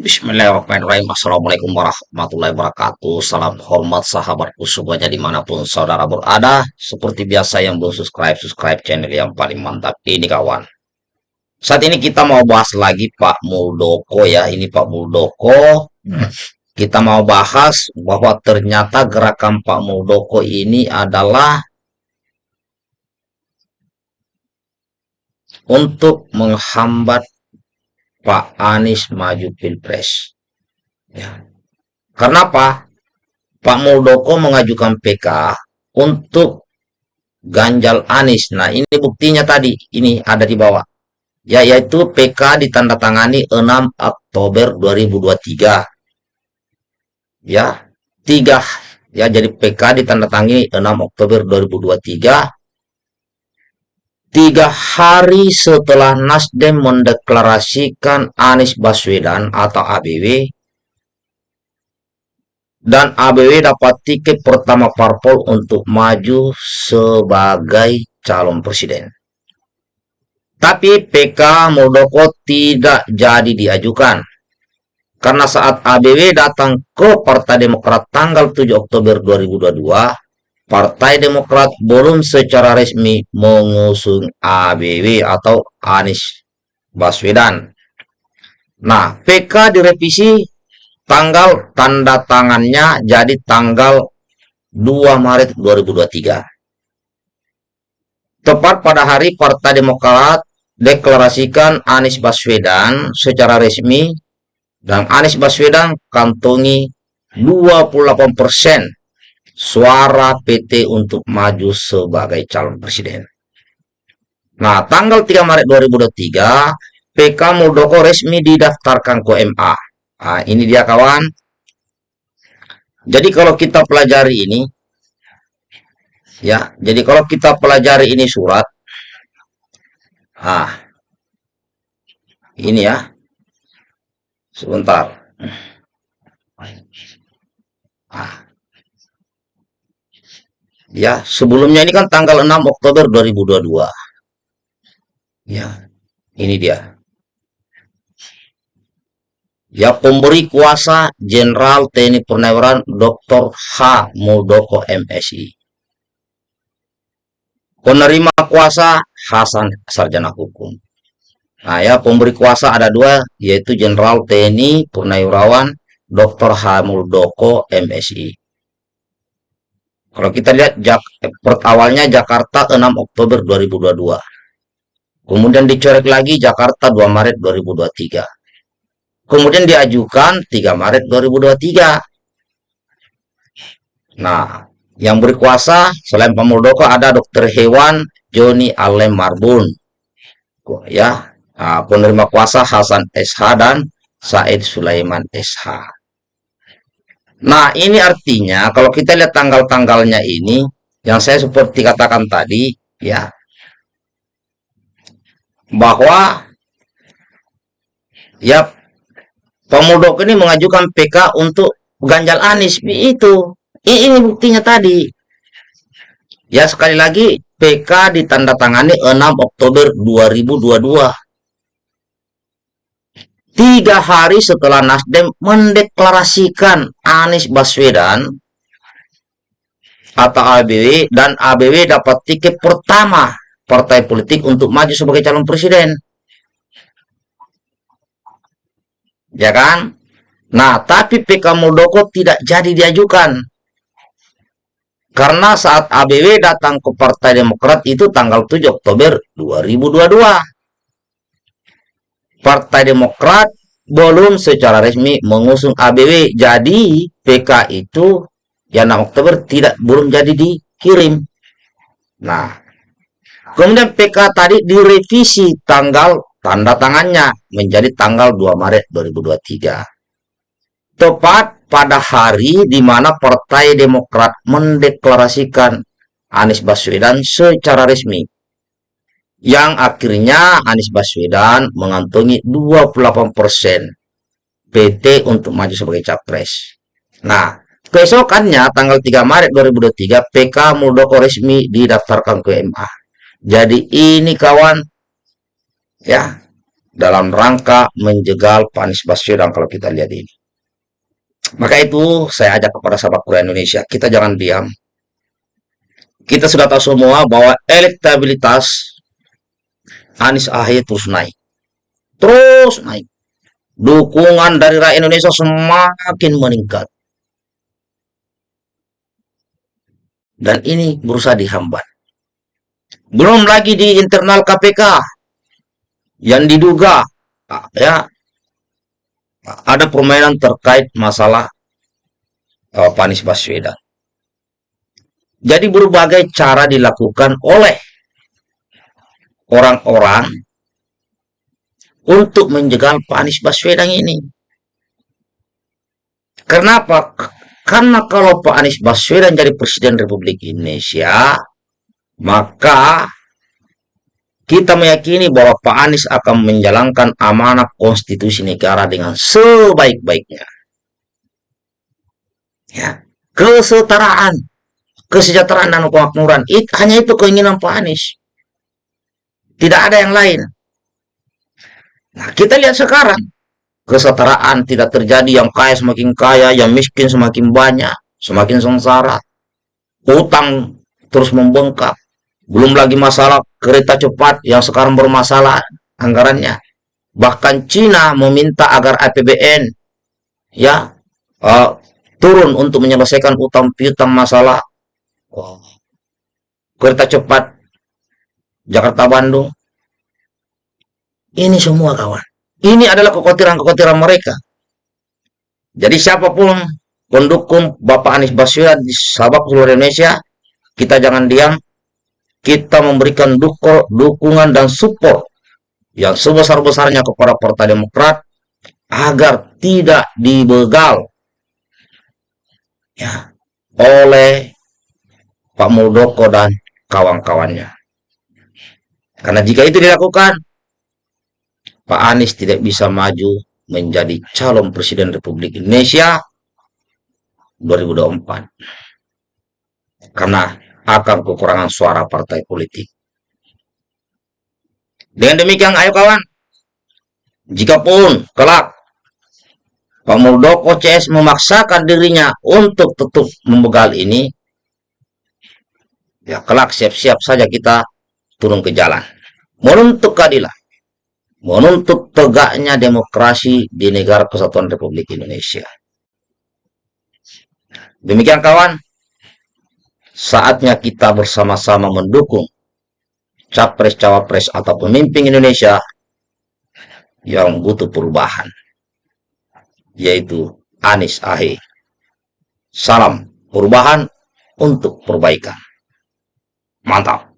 Bismillahirrahmanirrahim. Assalamualaikum warahmatullahi wabarakatuh. Salam hormat sahabatku semuanya di mana pun saudara berada. Seperti biasa yang belum subscribe, subscribe channel yang paling mantap ini kawan. Saat ini kita mau bahas lagi Pak Muldoko ya. Ini Pak Muldoko. Kita mau bahas bahwa ternyata gerakan Pak Muldoko ini adalah untuk menghambat Pak Anies maju Pilpres. Ya. Karena? Pak Muldoko mengajukan PK untuk ganjal Anies. Nah, ini buktinya tadi. Ini ada di bawah. Ya, yaitu PK ditandatangani 6 Oktober 2023. Ya, tiga ya jadi PK ditandatangani 6 Oktober 2023 tiga hari setelah Nasdem mendeklarasikan Anies Baswedan atau ABW dan ABW dapat tiket pertama parpol untuk maju sebagai calon presiden. Tapi PK Muldoko tidak jadi diajukan. Karena saat ABW datang ke Partai Demokrat tanggal 7 Oktober 2022, Partai Demokrat belum secara resmi mengusung ABW atau Anies Baswedan. Nah, PK direvisi tanggal tanda tangannya jadi tanggal 2 Maret 2023. Tepat pada hari Partai Demokrat deklarasikan Anies Baswedan secara resmi dan Anies Baswedan kantongi 28 persen suara PT untuk maju sebagai calon presiden. Nah, tanggal 3 Maret 2023, PK Muldoko resmi didaftarkan ke MA. Nah, ini dia kawan. Jadi kalau kita pelajari ini, ya, jadi kalau kita pelajari ini surat, ah, ini ya, sebentar. Ah, Ya, sebelumnya ini kan tanggal 6 Oktober 2022. Ya, ini dia. Ya, pemberi kuasa Jenderal TNI Purnawirawan Dr. H. Muldoko MSI. Penerima kuasa Hasan Sarjana Hukum. Nah ya, pemberi kuasa ada dua, yaitu Jenderal TNI Purnawirawan Dr. H. Muldoko MSI. Kalau kita lihat Jak awalnya Jakarta 6 Oktober 2022. Kemudian dicoret lagi Jakarta 2 Maret 2023. Kemudian diajukan 3 Maret 2023. Nah, yang berkuasa selain Pak Muldoko ada Dokter Hewan Joni Alem Marbun. Ya, nah, penerima kuasa Hasan SH dan Said Sulaiman SH. Nah, ini artinya kalau kita lihat tanggal-tanggalnya ini, yang saya seperti katakan tadi, ya, bahwa ya Pemudok ini mengajukan PK untuk Ganjal Anis itu. Ini buktinya tadi. Ya sekali lagi PK ditandatangani 6 Oktober 2022 tiga hari setelah Nasdem mendeklarasikan Anies Baswedan atau ABW dan ABW dapat tiket pertama partai politik untuk maju sebagai calon presiden. Ya kan? Nah, tapi PK Muldoko tidak jadi diajukan. Karena saat ABW datang ke Partai Demokrat itu tanggal 7 Oktober 2022. Partai Demokrat belum secara resmi mengusung ABW. Jadi PK itu ya 6 Oktober tidak belum jadi dikirim. Nah, kemudian PK tadi direvisi tanggal tanda tangannya menjadi tanggal 2 Maret 2023. Tepat pada hari di mana Partai Demokrat mendeklarasikan Anies Baswedan secara resmi yang akhirnya Anies Baswedan mengantongi 28% PT untuk maju sebagai capres. Nah, keesokannya tanggal 3 Maret 2023 PK Muldoko resmi didaftarkan ke MA. Jadi ini kawan ya. dalam rangka menjegal Anies Baswedan kalau kita lihat ini. Maka itu saya ajak kepada sahabat Korea Indonesia, kita jangan diam. Kita sudah tahu semua bahwa elektabilitas Anies Ahy terus naik. Terus naik. Dukungan dari rakyat Indonesia semakin meningkat. Dan ini berusaha dihambat. Belum lagi di internal KPK yang diduga ya ada permainan terkait masalah uh, Panis Baswedan. Jadi berbagai cara dilakukan oleh orang-orang untuk menjegal Pak Anies Baswedan ini. Kenapa? Karena kalau Pak Anies Baswedan jadi Presiden Republik Indonesia, maka kita meyakini bahwa Pak Anies akan menjalankan amanah konstitusi negara dengan sebaik-baiknya. Ya, kesetaraan, kesejahteraan dan kemakmuran. It, hanya itu keinginan Pak Anies. Tidak ada yang lain. Nah, kita lihat sekarang. Kesetaraan tidak terjadi, yang kaya semakin kaya, yang miskin semakin banyak, semakin sengsara. Utang terus membengkak. Belum lagi masalah kereta cepat yang sekarang bermasalah anggarannya. Bahkan Cina meminta agar APBN ya uh, turun untuk menyelesaikan utang piutang masalah kereta cepat Jakarta Bandung. Ini semua kawan. Ini adalah kekhawatiran-kekhawatiran mereka. Jadi siapa pun pendukung Bapak Anies Baswedan di sahabat seluruh Indonesia, kita jangan diam, kita memberikan dukungan dan support yang sebesar-besarnya kepada Partai Demokrat agar tidak dibegal ya oleh Pak Muldoko dan kawan-kawannya. Karena jika itu dilakukan, Pak Anies tidak bisa maju menjadi calon presiden Republik Indonesia 2024. Karena akan kekurangan suara partai politik. Dengan demikian, ayo kawan, jikapun kelak Pak Muldoko CS memaksakan dirinya untuk tetap membegal ini, ya kelak siap-siap saja kita turun ke jalan. Menuntut keadilan, menuntut tegaknya demokrasi di negara kesatuan Republik Indonesia. Demikian kawan, saatnya kita bersama-sama mendukung capres-cawapres atau pemimpin Indonesia yang butuh perubahan, yaitu Anies Ahy. Salam perubahan untuk perbaikan. Mantap.